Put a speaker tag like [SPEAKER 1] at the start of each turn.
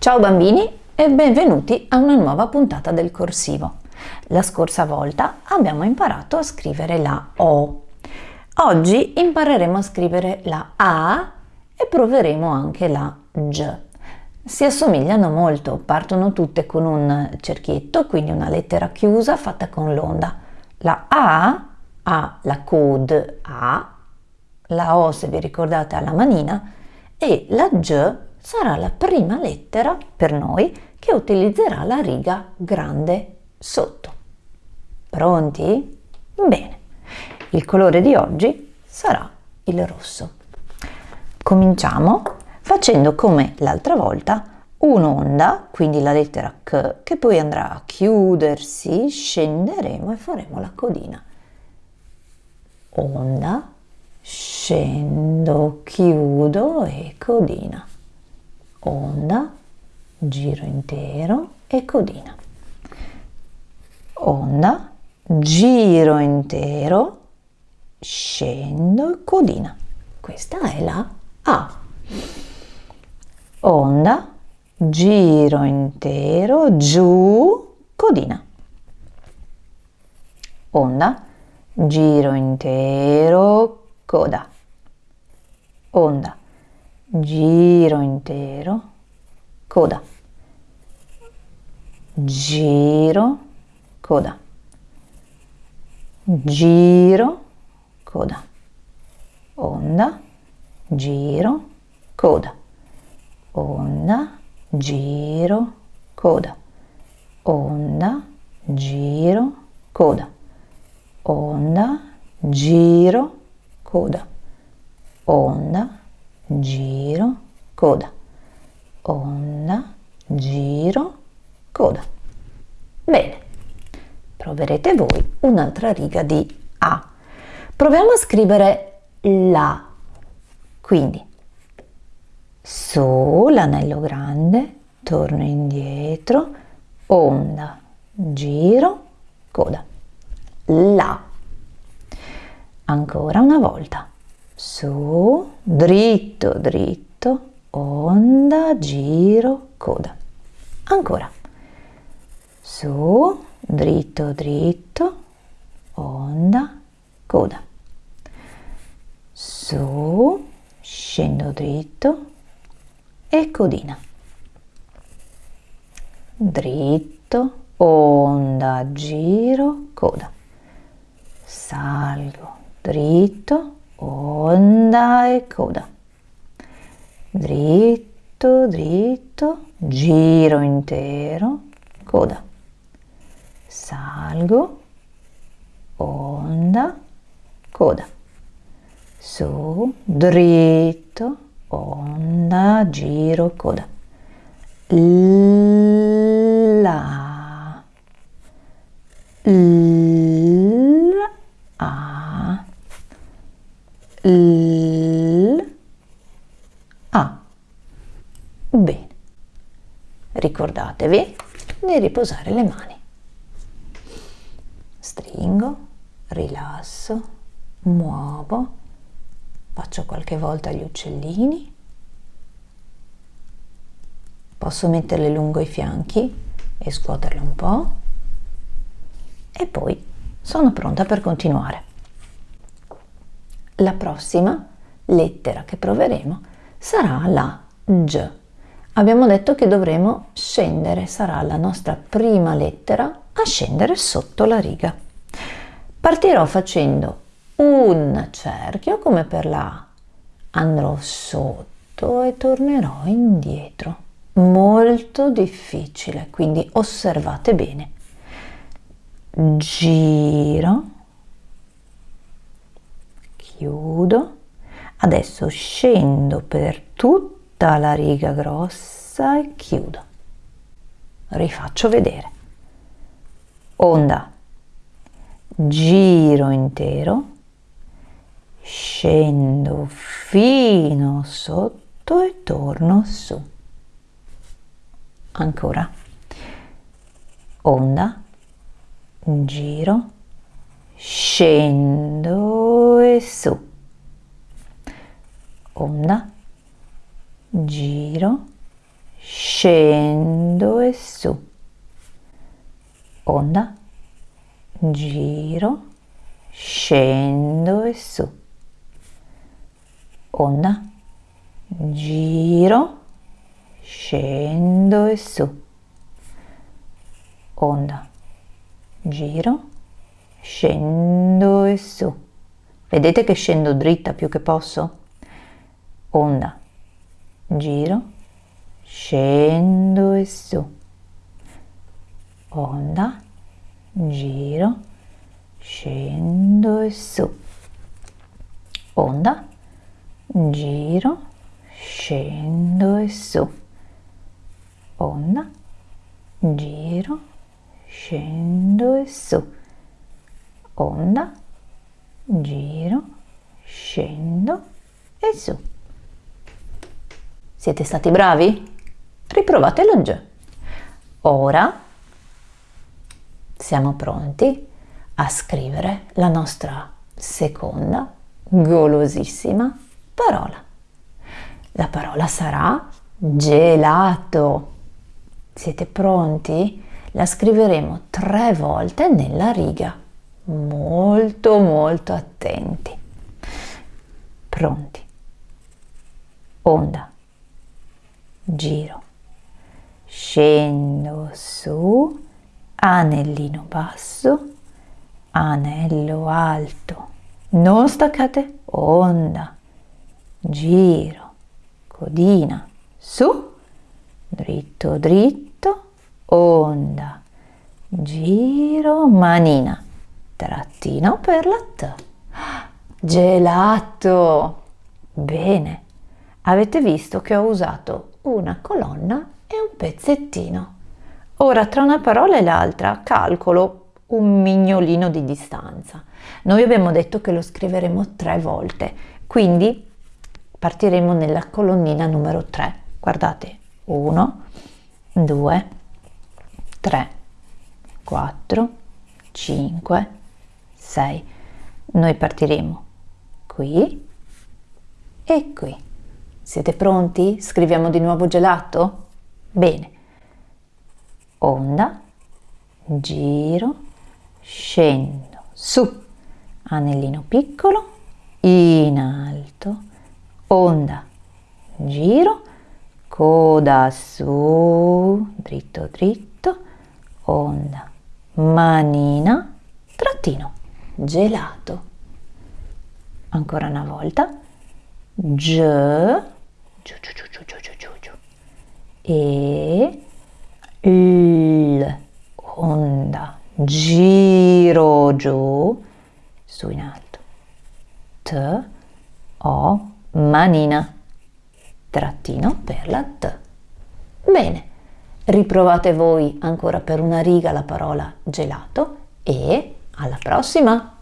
[SPEAKER 1] Ciao bambini e benvenuti a una nuova puntata del corsivo. La scorsa volta abbiamo imparato a scrivere la O. Oggi impareremo a scrivere la A e proveremo anche la G. Si assomigliano molto, partono tutte con un cerchietto, quindi una lettera chiusa fatta con l'onda. La A ha la code A, la O se vi ricordate ha la manina e la G sarà la prima lettera per noi che utilizzerà la riga grande sotto. Pronti? Bene, il colore di oggi sarà il rosso. Cominciamo facendo come l'altra volta un'onda, quindi la lettera K, che poi andrà a chiudersi, scenderemo e faremo la codina. Onda, scendo, chiudo e codina onda, giro intero e codina. Onda, giro intero, scendo e codina. Questa è la A. Onda, giro intero, giù, codina. Onda, giro intero, coda. Onda, giro intero, coda, giro, coda, giro, coda, onda, giro, coda, onda, giro, coda, onda, giro, coda, onda, giro, coda, onda, giro, coda, onda, giro, coda. Bene, proverete voi un'altra riga di A. Proviamo a scrivere la, quindi su l'anello grande, torno indietro, onda, giro, coda. La. Ancora una volta su, dritto, dritto, onda, giro, coda. Ancora. Su, dritto, dritto, onda, coda. Su, scendo dritto e codina. Dritto, onda, giro, coda. Salgo, dritto, onda e coda. Dritto, dritto, giro intero, coda. Salgo, onda, coda. Su, dritto, onda, giro, coda. La. La. L A. Bene. Ricordatevi di riposare le mani. Stringo, rilasso, muovo, faccio qualche volta gli uccellini. Posso metterle lungo i fianchi e scuoterle un po'. E poi sono pronta per continuare. La prossima lettera che proveremo sarà la G. Abbiamo detto che dovremo scendere, sarà la nostra prima lettera a scendere sotto la riga. Partirò facendo un cerchio come per la A. Andrò sotto e tornerò indietro. Molto difficile, quindi osservate bene. Giro chiudo. Adesso scendo per tutta la riga grossa e chiudo. Rifaccio vedere. Onda. Giro intero. Scendo fino sotto e torno su. Ancora. Onda. Giro. Scendo e su. Onda. Giro. Scendo e su, onda, giro, scendo e su, onda, giro, scendo e su, onda, giro, scendo e su. Vedete che scendo dritta più che posso? Onda, giro, scendo e su. Onda, giro, scendo e su. Onda, giro, scendo e su. Onda, giro, scendo e su. Onda, giro, scendo e su. Siete stati bravi? Riprovatelo già. Ora siamo pronti a scrivere la nostra seconda golosissima parola. La parola sarà gelato. Siete pronti? La scriveremo tre volte nella riga. Molto molto attenti. Pronti. Onda. Giro. Scendo su. Anellino basso. Anello alto. Non staccate. Onda. Giro. Codina. Su. Dritto dritto. Onda. Giro. Manina. Trattino per la T. Gelato. Bene. Avete visto che ho usato una colonna e un pezzettino. Ora tra una parola e l'altra calcolo un mignolino di distanza. Noi abbiamo detto che lo scriveremo tre volte, quindi partiremo nella colonnina numero 3. Guardate, 1, 2, 3, 4, 5, 6. Noi partiremo qui e qui. Siete pronti? Scriviamo di nuovo gelato? Bene. Onda, giro, scendo, su, anellino piccolo, in alto, onda, giro, coda su, dritto dritto, onda, manina, trattino, gelato. Ancora una volta, G, giù, giù, giù, giù, giù, giù, giù, e L, onda, giro giù, su in alto, T, O, manina, trattino per la T. Bene, riprovate voi ancora per una riga la parola gelato e alla prossima!